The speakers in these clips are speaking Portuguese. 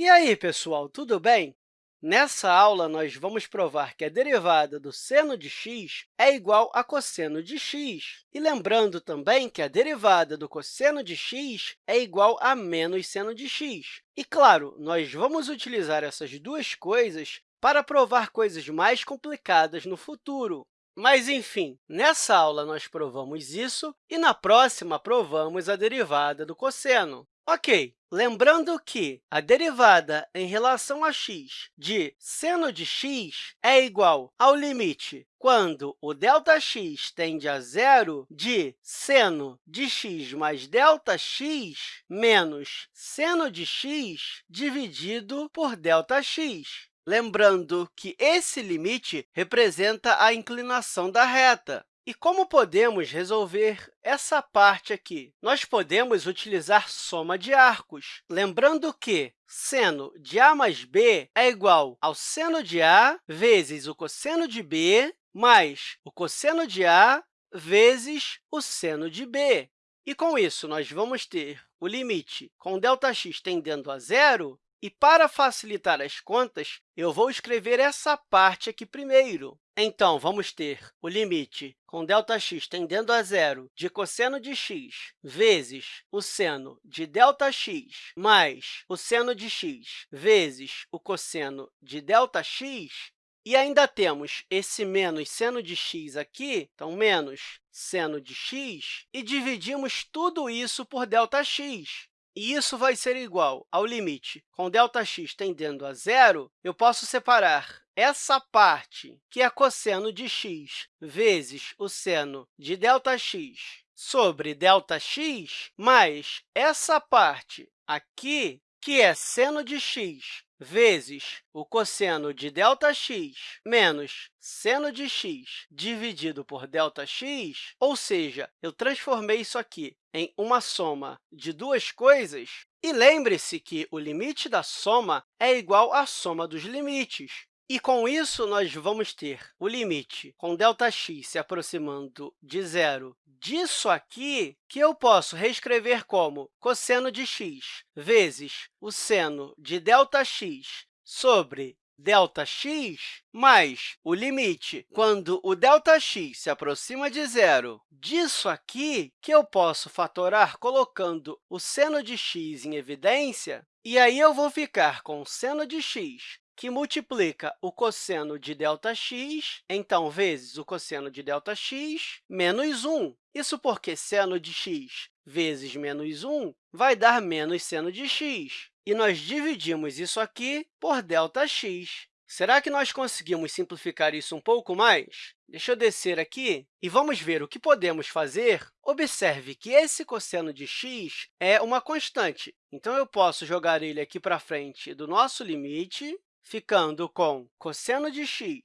E aí, pessoal, tudo bem? Nessa aula, nós vamos provar que a derivada do seno de x é igual a cosseno de x. E lembrando também que a derivada do cosseno de x é igual a menos seno de x. E, claro, nós vamos utilizar essas duas coisas para provar coisas mais complicadas no futuro. Mas, enfim, nessa aula nós provamos isso e, na próxima, provamos a derivada do cosseno. Ok, lembrando que a derivada em relação a x de seno de x é igual ao limite quando o ΔX tende a zero de seno de x mais ΔX menos seno de x dividido por ΔX. Lembrando que esse limite representa a inclinação da reta. E como podemos resolver essa parte aqui? Nós podemos utilizar soma de arcos, lembrando que seno de a mais b é igual ao seno de a vezes o cosseno de b mais o cosseno de a vezes o seno de b. E, com isso, nós vamos ter o limite com ΔX tendendo a zero, e, para facilitar as contas, eu vou escrever essa parte aqui primeiro. Então, vamos ter o limite com Δx tendendo a zero de cosseno de x vezes o seno de Δx mais o seno de x vezes o cosseno de Δx. E ainda temos esse menos seno de x aqui, então, menos seno de x, e dividimos tudo isso por Δx E isso vai ser igual ao limite com ΔX tendendo a zero, eu posso separar essa parte, que é cosseno de x vezes o seno de ΔX sobre ΔX, mais essa parte aqui, que é seno de x vezes o cosseno de ΔX menos seno de x dividido por ΔX, ou seja, eu transformei isso aqui em uma soma de duas coisas, e lembre-se que o limite da soma é igual à soma dos limites. E, com isso, nós vamos ter o limite com ΔX se aproximando de zero disso aqui, que eu posso reescrever como cosseno de x vezes o seno de ΔX sobre ΔX mais o limite quando o ΔX se aproxima de zero. Disso aqui, que eu posso fatorar colocando o seno de x em evidência, e aí eu vou ficar com seno de x que multiplica o cosseno de ΔX, então, vezes o cosseno de ΔX, menos 1. Isso porque seno de x vezes menos 1 vai dar menos seno de x. E nós dividimos isso aqui por ΔX. Será que nós conseguimos simplificar isso um pouco mais? Deixa eu descer aqui e vamos ver o que podemos fazer. Observe que esse cosseno de x é uma constante, então eu posso jogar ele aqui para frente do nosso limite, ficando com cosseno de x,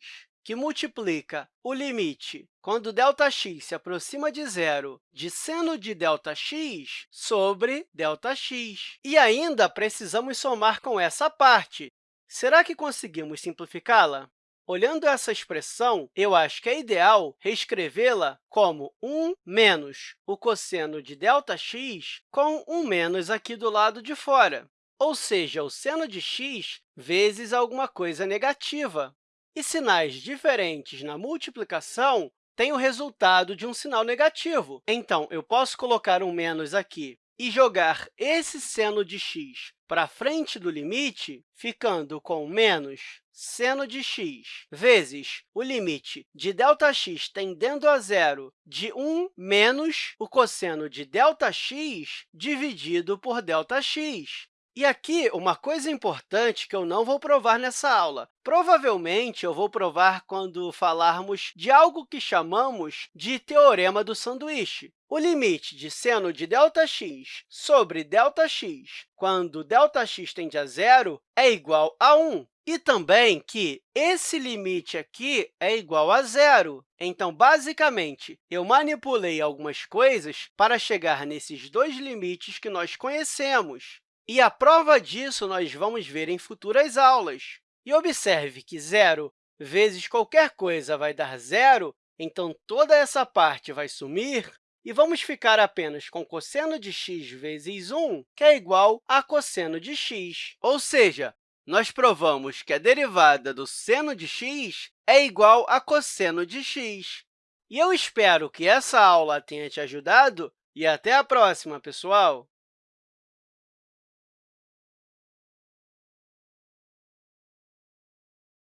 que multiplica o limite quando ΔX se aproxima de zero de seno de ΔX sobre ΔX. E ainda precisamos somar com essa parte. Será que conseguimos simplificá-la? Olhando essa expressão, eu acho que é ideal reescrevê-la como 1 menos o cosseno de ΔX com 1 menos aqui do lado de fora ou seja, o seno de x vezes alguma coisa negativa. E sinais diferentes na multiplicação têm o resultado de um sinal negativo. Então, eu posso colocar um menos aqui e jogar esse seno de x para frente do limite, ficando com menos seno de x vezes o limite de ΔX tendendo a zero de 1 menos o cosseno de ΔX dividido por ΔX. E aqui, uma coisa importante que eu não vou provar nessa aula. Provavelmente, eu vou provar quando falarmos de algo que chamamos de teorema do sanduíche. O limite de seno de ΔX sobre ΔX, quando ΔX tende a zero, é igual a 1. E também que esse limite aqui é igual a zero. Então, basicamente, eu manipulei algumas coisas para chegar nesses dois limites que nós conhecemos. E a prova disso nós vamos ver em futuras aulas. E observe que zero vezes qualquer coisa vai dar zero, então toda essa parte vai sumir, e vamos ficar apenas com cosseno de x vezes 1, que é igual a cosseno de x. Ou seja, nós provamos que a derivada do seno de x é igual a cosseno de x. E eu espero que essa aula tenha te ajudado e até a próxima, pessoal!